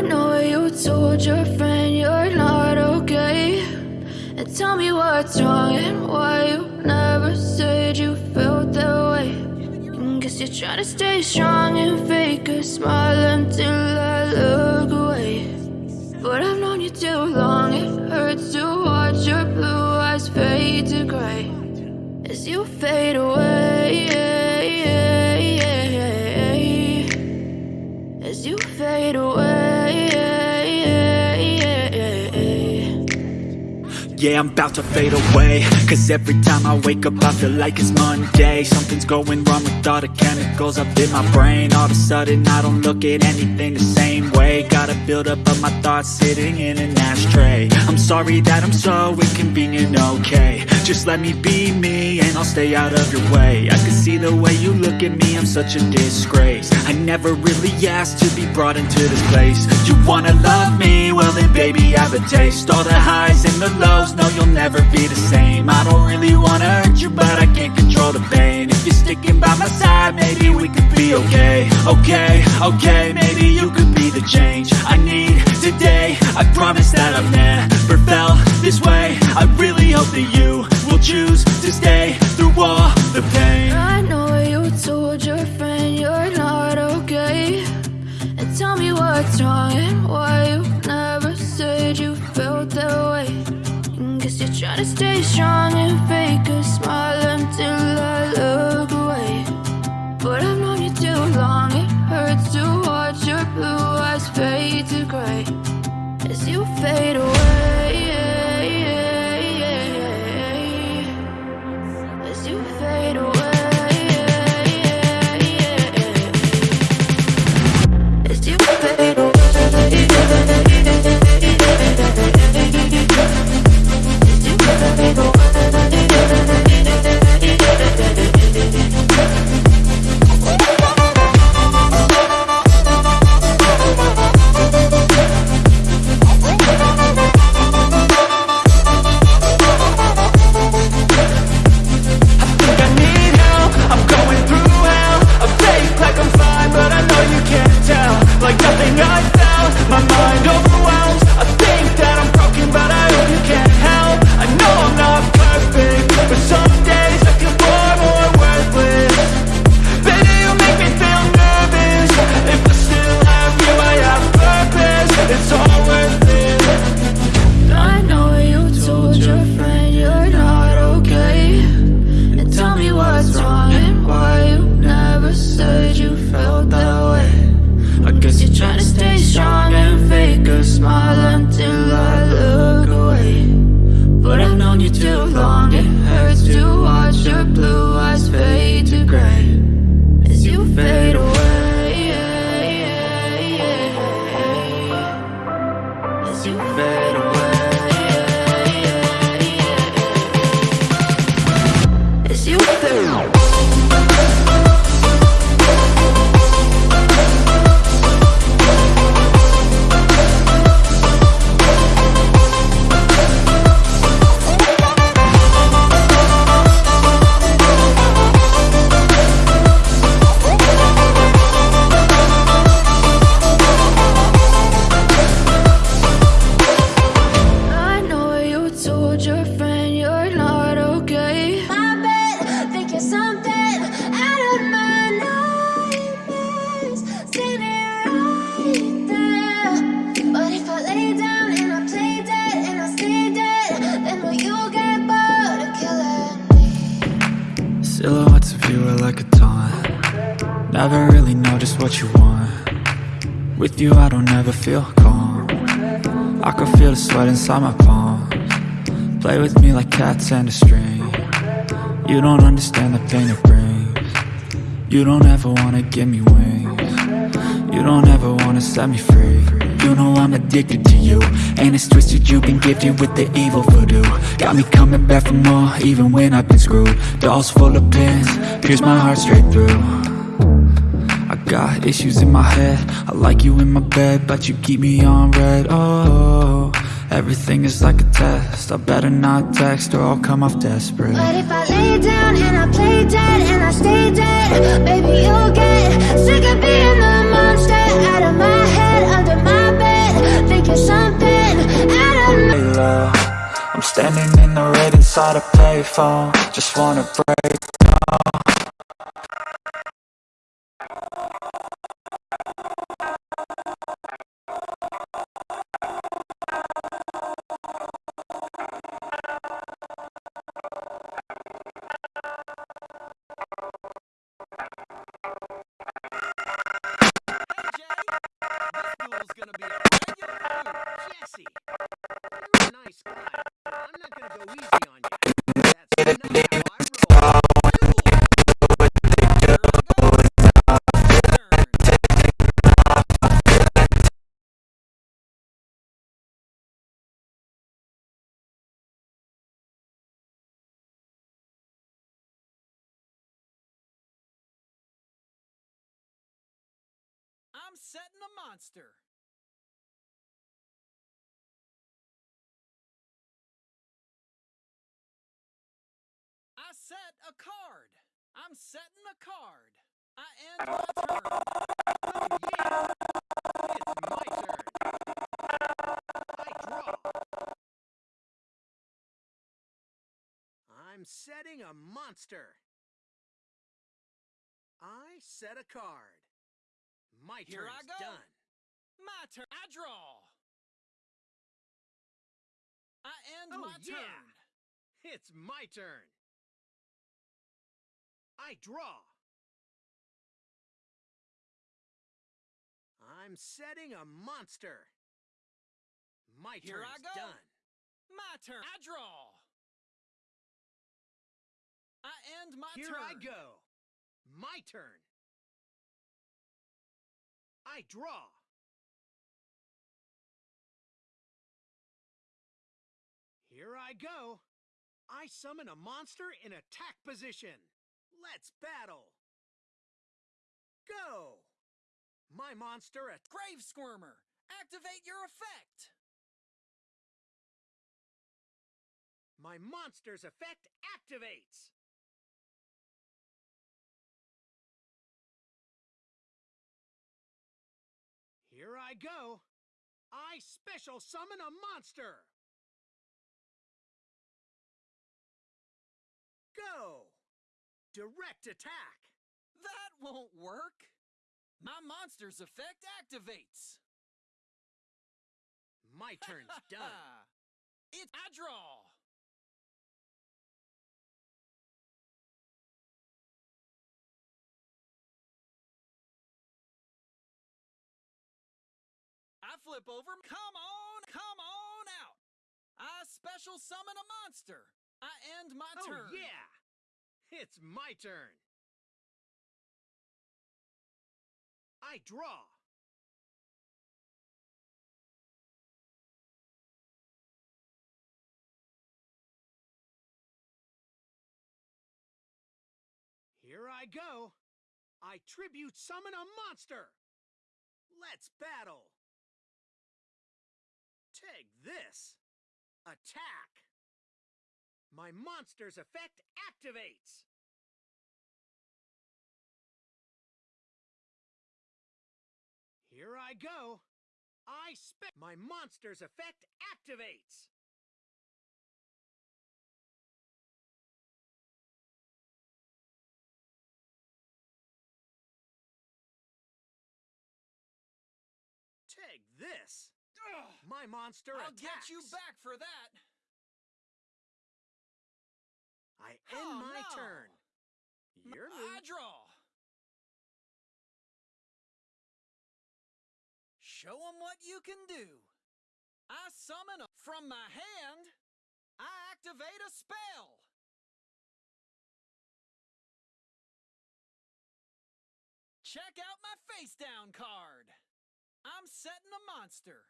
I know you told your friend you're not okay. And tell me what's wrong and why you never said you felt that way. And guess you're trying to stay strong and fake a smile until I look away. But I've known you too long, it hurts to watch your blue eyes fade to gray. As you fade away, Yeah, I'm about to fade away. Cause every time I wake up I feel like it's Monday. Something's going wrong with all the chemicals up in my brain. All of a sudden I don't look at anything the same way. Gotta build up of my thoughts sitting in an ashtray. I'm sorry that I'm so inconvenient, okay Just let me be me and I'll stay out of your way. I can see the way you look at me, I'm such a disgrace. I never really asked to be brought into this place. You wanna love me? Well then baby I have a taste. All the highs and the lows, no you'll never be the same. I don't really wanna hurt you but I can't control the pain. If you're sticking by my side maybe we could be okay. Okay, okay, maybe you could be the change I need today. I promise that I've never felt this way. I really hope that you choose to stay through all the pain I know you told your friend you're not okay. And tell me what's wrong and why you never said you felt that way. And guess you're trying to stay strong and fake a smile until I look I can feel the sweat inside my palms. Play with me like cats and a string. You don't understand the pain it brings. You don't ever wanna give me wings. You don't ever wanna set me free. You know I'm addicted to you. And it's twisted you've been gifted with the evil voodoo. Got me coming back for more even when I've been screwed. Dolls full of pins, pierce my heart straight through I got issues in my head. I like you in my bed But you keep me on red. Oh, everything is like a test. I better not text or I'll come off desperate. But if I lay down and I play dead and I stay dead, baby, you'll get sick of being the monster out of my head, under my bed, thinking something out of Lay low. I'm standing in the red inside a payphone. Just wanna break Hey I'm setting a monster. I set a card. I'm setting a card. I end my turn. Oh yeah, it's my turn. I draw. I'm setting a monster. I set a card. My Here I go. done. My turn. I draw. I end Oh, my yeah. turn. It's my turn. I draw. I'm setting a monster. My Here I go. done. My turn. I draw. I end my Here turn. Here I go. My turn. I draw. Here I go. I summon a monster in attack position. Let's battle. Go. My monster at Grave Squirmer, activate your effect. my monster's effect activates. Here I go. I special summon a monster. Go. Direct attack. That won't work. My monster's effect activates. My turn's done. It I draw. Flip over. Come on, come on out. I special summon a monster. I end my Oh turn. yeah. It's my turn. I draw. Here I go. I tribute summon a monster. Let's battle. Take this. Attack. My monster's effect activates. Here I go. I spec my monster's effect activates. Take this. Ugh, My monster I'll attacks. get you back for that. I end Oh, my no. turn. Your I move. draw. Show 'em what you can do. I summon a from my hand. I activate a spell. Check out my face down card. I'm setting a monster.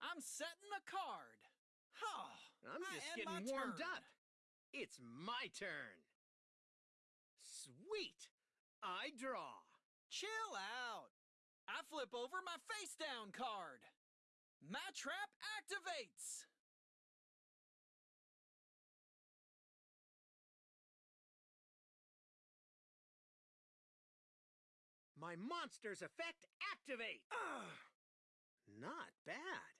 I'm setting a card. Oh, I'm just getting warmed turn. up. It's my turn. Sweet. I draw. Chill out. I flip over my face down card. My trap activates. My monster's effect activate! Ugh. Not bad.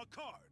A card.